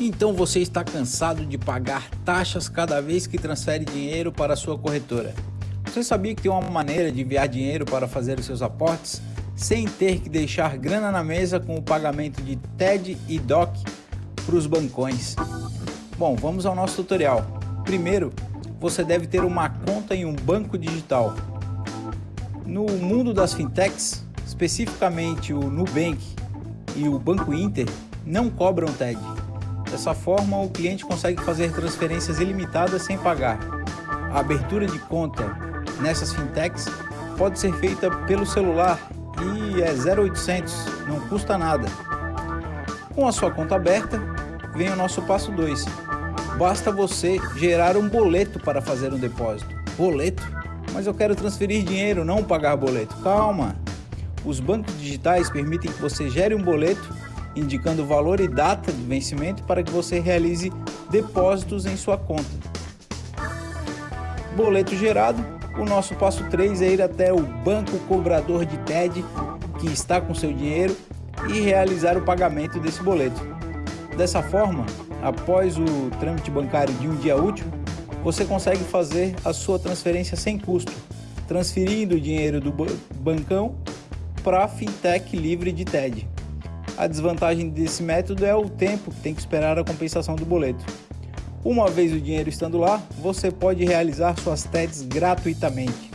Então você está cansado de pagar taxas cada vez que transfere dinheiro para a sua corretora. Você sabia que tem uma maneira de enviar dinheiro para fazer os seus aportes sem ter que deixar grana na mesa com o pagamento de TED e DOC para os bancões? Bom, vamos ao nosso tutorial. Primeiro, você deve ter uma conta em um banco digital. No mundo das fintechs, especificamente o Nubank e o Banco Inter, não cobram TED. Dessa forma, o cliente consegue fazer transferências ilimitadas sem pagar. A abertura de conta nessas fintechs pode ser feita pelo celular e é 0800, não custa nada. Com a sua conta aberta, vem o nosso passo 2. Basta você gerar um boleto para fazer um depósito. Boleto? Mas eu quero transferir dinheiro, não pagar boleto. Calma! Os bancos digitais permitem que você gere um boleto indicando o valor e data do vencimento para que você realize depósitos em sua conta. Boleto gerado, o nosso passo 3 é ir até o banco cobrador de TED que está com seu dinheiro e realizar o pagamento desse boleto. Dessa forma, após o trâmite bancário de um dia útil, você consegue fazer a sua transferência sem custo, transferindo o dinheiro do bancão para a fintech livre de TED. A desvantagem desse método é o tempo que tem que esperar a compensação do boleto. Uma vez o dinheiro estando lá, você pode realizar suas TEDs gratuitamente.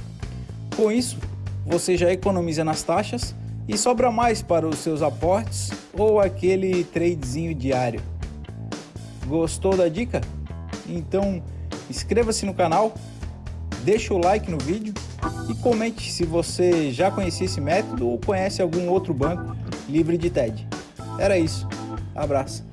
Com isso, você já economiza nas taxas e sobra mais para os seus aportes ou aquele tradezinho diário. Gostou da dica? Então inscreva-se no canal, deixe o like no vídeo e comente se você já conhecia esse método ou conhece algum outro banco livre de TED. Era isso. Abraço.